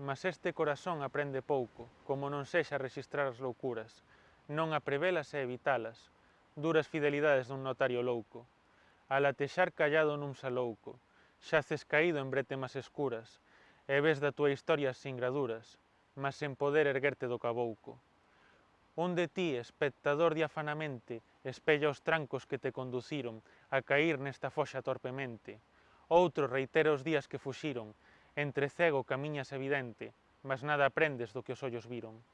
mas este corazón aprende pouco, como non sexa registrar as loucuras, non a prevelas e evitalas, duras fidelidades dun notario louco, a latexar callado nun salouco, xaces caído en brete más escuras, e ves da túa historia sin graduras, mas sen poder erguerte do cabouco. Onde ti, espectador diafanamente, espella os trancos que te conduciron a cair nesta foxa torpemente, outro reitera os días que fuxiron, Entre cego camiñas evidente, mas nada aprendes do que os ollos viron.